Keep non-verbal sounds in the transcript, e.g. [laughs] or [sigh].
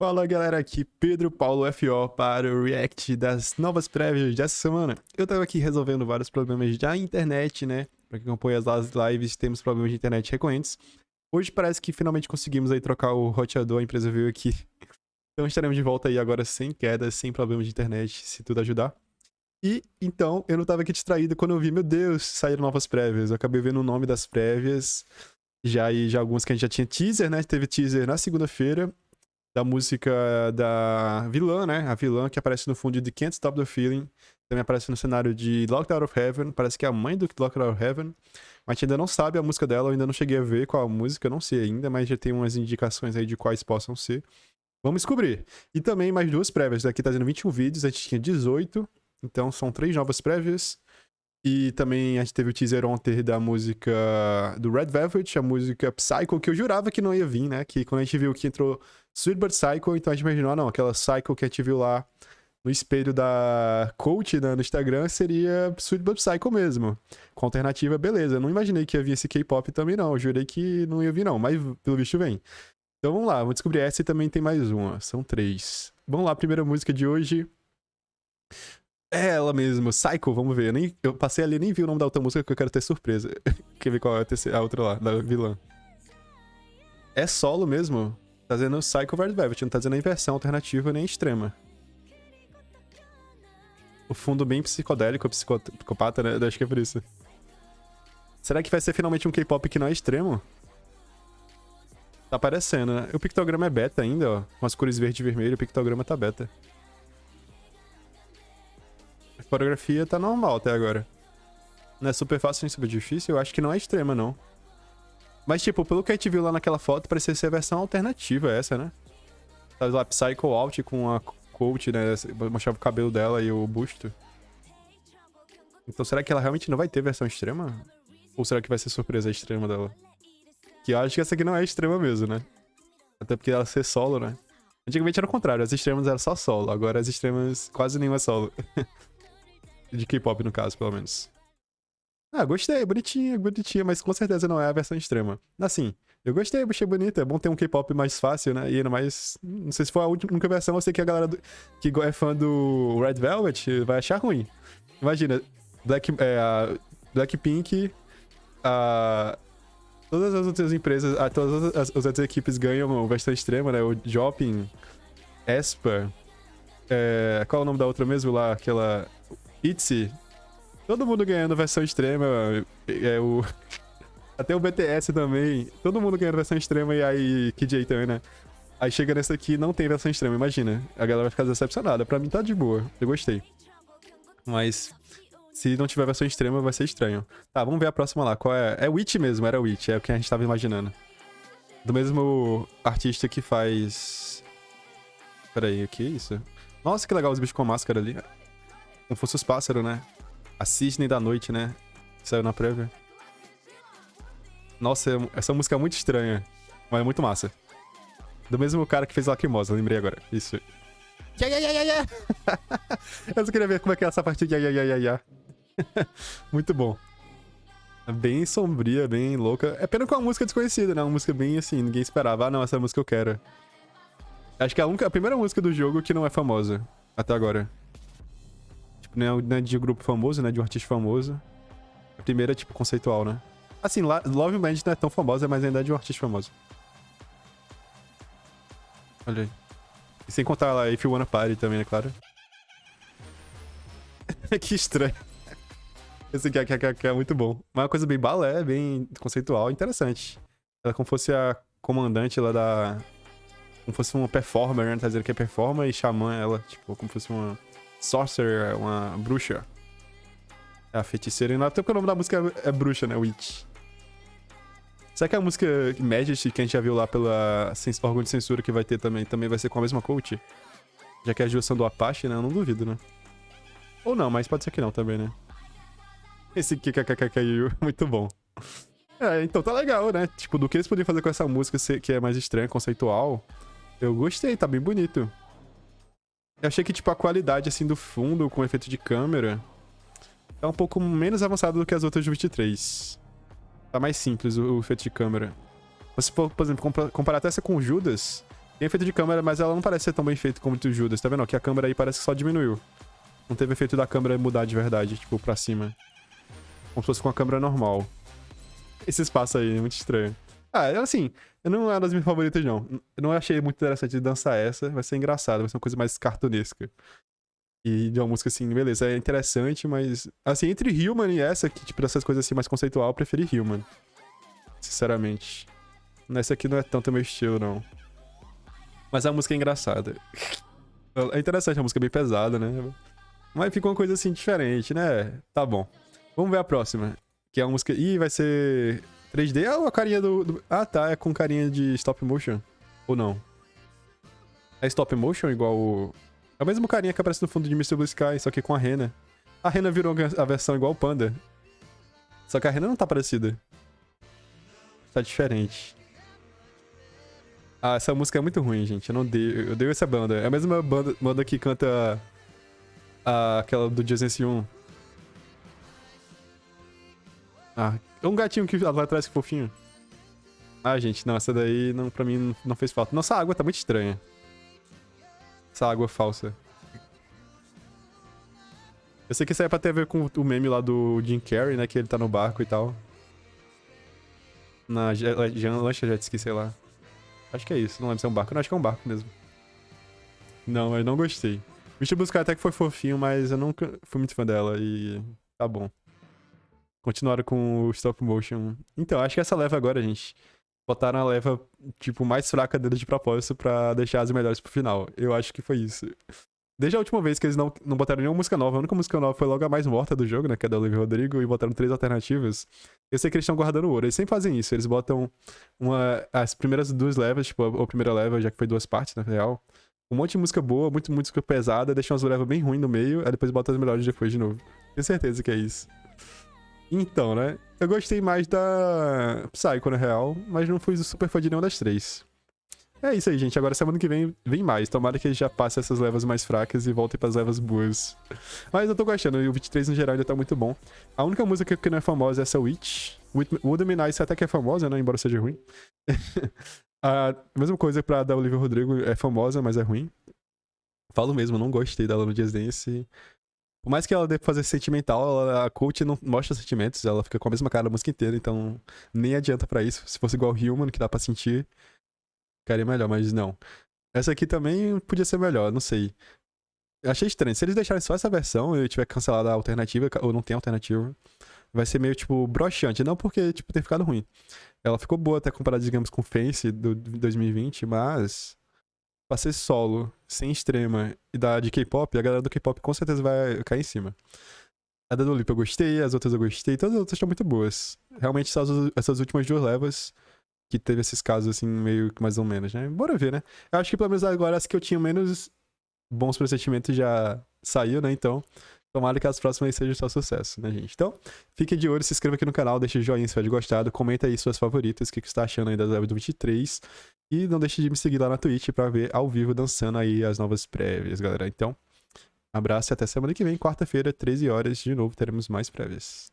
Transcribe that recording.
Fala galera, aqui Pedro Paulo FO para o react das novas prévias dessa semana. Eu tava aqui resolvendo vários problemas da internet, né? Pra quem acompanha as lives, temos problemas de internet recorrentes. Hoje parece que finalmente conseguimos aí trocar o roteador, a empresa veio aqui. [laughs] Então estaremos de volta aí agora sem quedas, sem problemas de internet, se tudo ajudar. E então eu não tava aqui distraído quando eu vi, meu Deus, saíram novas prévias. Eu acabei vendo o nome das prévias. Já e já algumas que a gente já tinha teaser, né? Teve teaser na segunda-feira da música da vilã, né? A vilã que aparece no fundo de Can't Stop the Feeling. Também aparece no cenário de Locked Out of Heaven. Parece que é a mãe do Locked Out of Heaven. Mas a gente ainda não sabe a música dela. Eu ainda não cheguei a ver qual a música. Não sei ainda, mas já tem umas indicações aí de quais possam ser. Vamos descobrir. E também mais duas prévias. Aqui tá dizendo 21 vídeos. A gente tinha 18. Então são três novas prévias. E também a gente teve o teaser ontem da música do Red Velvet, a música Psycho, que eu jurava que não ia vir, né? Que quando a gente viu que entrou Sweet But Psycho, então a gente imaginou, ah, não, aquela Psycho que a gente viu lá no espelho da coach né, no Instagram seria Sweet But Psycho mesmo. Com alternativa, beleza. Não imaginei que ia vir esse K-pop também, não. Eu jurei que não ia vir, não. Mas pelo visto vem. Então vamos lá, vamos descobrir essa e também tem mais uma. São três. Vamos lá, primeira música de hoje. É ela mesmo, Psycho, vamos ver. Eu, nem, eu passei ali nem vi o nome da outra música que eu quero ter surpresa. [laughs] Quer ver qual é a, terceira, a outra lá, da vilã. É solo mesmo? Tá dizendo Psycho vs Velvet, não tá dizendo a inversão alternativa nem extrema. O fundo bem psicodélico, psicopata, né? Acho que é por isso. Será que vai ser finalmente um K-pop que não é extremo? Tá aparecendo, né? O pictograma é beta ainda, ó. Com as cores verde e vermelho, o pictograma tá beta coreografia tá normal até agora. Não é super fácil nem super difícil, eu acho que não é extrema, não. Mas, tipo, pelo que a gente viu lá naquela foto, parecia ser a versão alternativa essa, né? Tá lá, Psycho Out com a coach, né? Mostrava o cabelo dela e o busto. Então, será que ela realmente não vai ter versão extrema? Ou será que vai ser surpresa extrema dela? Que eu acho que essa aqui não é extrema mesmo, né? Até porque ela ser solo, né? Antigamente era o contrário, as extremas eram só solo, agora as extremas quase nenhuma é solo. [laughs] De K-pop, no caso, pelo menos. Ah, gostei, bonitinha, bonitinha, mas com certeza não é a versão extrema. Assim, eu gostei, achei bonita. É bom ter um K-pop mais fácil, né? E ainda mais. Não sei se for a única versão, eu sei que a galera do, que é fã do Red Velvet vai achar ruim. Imagina, Black, é, a Blackpink, a, todas as outras empresas, a, todas as, as outras equipes ganham versão extrema, né? O Jopping, Espa. É, qual é o nome da outra mesmo lá? Aquela. ITZY. Todo mundo ganhando versão extrema. É o... [laughs] Até o BTS também. Todo mundo ganhando versão extrema e aí KJ também, né? Aí chega nessa aqui não tem versão extrema, imagina. A galera vai ficar decepcionada. Pra mim tá de boa. Eu gostei. Mas se não tiver versão extrema vai ser estranho. Tá, vamos ver a próxima lá. Qual é? É Witch mesmo, era Witch. É o que a gente tava imaginando. Do mesmo artista que faz... Pera aí, o que é isso? Nossa, que legal os bichos com máscara ali. Como fosse os pássaros, né? A Cisne da Noite, né? saiu na prévia. Nossa, essa música é muito estranha. Mas é muito massa. Do mesmo cara que fez Lacrimosa, lembrei agora. Isso. Ya, ya, ya, ya, ya. [laughs] Eu só queria ver como é que é essa parte de ya, ya, ya, ya, [laughs] muito bom. É bem sombria, bem louca. É pena com uma música desconhecida, né? Uma música bem assim, ninguém esperava. Ah, não, essa música eu quero. Acho que é a, única, a primeira música do jogo que não é famosa. Até agora. Tipo, não é de grupo famoso, né? De um artista famoso. A primeira é, tipo, conceitual, né? Assim, Love Band não é tão famosa, mas ainda é de um artista famoso. Olha aí. E sem contar lá If You Wanna Party também, é claro. [laughs] que estranho. Esse aqui, aqui, aqui, é muito bom. Mas é uma coisa bem balé, bem conceitual, interessante. Ela como fosse a comandante lá da... Como fosse uma performer, né? Tá dizendo que é performer e xamã ela, tipo, como fosse uma sorcerer, uma bruxa. É a feiticeira. E até porque o nome da música é, bruxa, né? Witch. Será que a música Majesty, que a gente já viu lá pela órgão de censura que vai ter também, também vai ser com a mesma coach? Já que é a junção do Apache, né? Eu não duvido, né? Ou não, mas pode ser que não também, né? Esse KKKKU, [laughs] muito bom. É, então tá legal, né? Tipo, do que eles podem fazer com essa música que é mais estranha, conceitual. Eu gostei, tá bem bonito. Eu achei que, tipo, a qualidade, assim, do fundo com efeito de câmera é um pouco menos avançado do que as outras do 23. Tá mais simples o, o efeito de câmera. Se for, por exemplo, comparar até essa com o Judas, Tem efeito de câmera, mas ela não parece ser tão bem feita como o Judas. Tá vendo? Que a câmera aí parece que só diminuiu. Não teve efeito da câmera mudar de verdade, tipo, pra cima. Como se fosse com a câmera normal. Esse espaço aí, é muito estranho. Ah, assim, eu não é das minhas favoritas, não. Eu não achei muito interessante dançar essa. Vai ser engraçado, vai ser uma coisa mais cartunesca. E de uma música assim, beleza, é interessante, mas. Assim, entre Human e essa, que, tipo, essas coisas assim mais conceitual, eu preferi Human. Sinceramente. Nessa aqui não é tanto meu estilo, não. Mas a música é engraçada. [laughs] É interessante, a música é bem pesada, né? Mas fica uma coisa assim diferente, né? Tá bom. Vamos ver a próxima. Que é a música. Ih, vai ser 3D ou a carinha do, do. Ah, tá. É com carinha de stop motion. Ou não? É stop motion igual o. É o mesmo carinha que aparece no fundo de Mr. Blue Sky, só que com a Rena. A Rena virou a versão igual o Panda. Só que a Rena não tá parecida. Tá diferente. Ah, essa música é muito ruim, gente. Eu não dei. Eu dei essa banda. É a mesma banda, banda que canta. A, aquela do Jason 1. Ah, é um gatinho que lá atrás que fofinho. Ah, gente, não, essa daí não, pra mim não fez falta. Nossa, a água tá muito estranha. Essa água falsa. Eu sei que isso aí é pra ter a ver com o meme lá do Jim Carrey, né? Que ele tá no barco e tal. Na lancha jet ski, sei lá. Acho que é isso. Não lembro se é um barco. Não, acho que é um barco mesmo. Não, mas não gostei. Bicho Buscar até que foi fofinho, mas eu nunca fui muito fã dela e tá bom. Continuaram com o stop motion. Então, acho que essa leva agora, gente. Botaram a leva, tipo, mais fraca deles de propósito pra deixar as melhores pro final. Eu acho que foi isso. Desde a última vez que eles não, não botaram nenhuma música nova, a única música nova foi logo a mais morta do jogo, né? Que é da Olivia Rodrigo, e botaram três alternativas. Eu sei que eles estão guardando ouro. Eles sempre fazem isso. Eles botam uma, as primeiras duas levas, tipo, a, a primeira leva, já que foi duas partes, na real. Um monte de música boa, muito música pesada, deixam as levas bem ruins no meio, aí depois botam as melhores depois de novo. Tenho certeza que é isso. Então, né? Eu gostei mais da Psycho, na real, mas não fui super fã de nenhuma das três. É isso aí, gente. Agora semana que vem vem mais. Tomara que ele já passe essas levas mais fracas e volte para as levas boas. Mas eu tô gostando. E o 23 no geral ainda tá muito bom. A única música que não é famosa é essa Witch. Me Nice até que é famosa, né? Embora seja ruim. [laughs] a mesma coisa pra da Olivia Rodrigo. É famosa, mas é ruim. Falo mesmo, não gostei dela no Just Dance. Por mais que ela dê fazer sentimental, ela, a coach não mostra sentimentos. Ela fica com a mesma cara a música inteira. Então nem adianta para isso. Se fosse igual Human, que dá pra sentir ficaria melhor, mas não. Essa aqui também podia ser melhor, não sei. Achei estranho. Se eles deixarem só essa versão e eu tiver cancelado a alternativa, ou não tem alternativa, vai ser meio, tipo, broxante. Não porque, tipo, ter ficado ruim. Ela ficou boa até comparada, digamos, com Face do 2020, mas pra ser solo, sem extrema e da de K-pop, a galera do K-pop com certeza vai cair em cima. A da Dolipa eu gostei, as outras eu gostei, todas as outras estão muito boas. Realmente, essas últimas duas levas que teve esses casos, assim, meio que mais ou menos, né? Bora ver, né? Eu acho que pelo menos agora as que eu tinha menos bons pressentimentos já saiu, né? Então, tomara que as próximas sejam só sucesso, né, gente? Então, fique de olho, se inscreva aqui no canal, deixa o joinha se for gostado, comenta aí suas favoritas, o que, que você tá achando aí das lives do 23. E não deixe de me seguir lá na Twitch pra ver ao vivo dançando aí as novas prévias, galera. Então, abraço e até semana que vem, quarta-feira, 13 horas, de novo teremos mais prévias.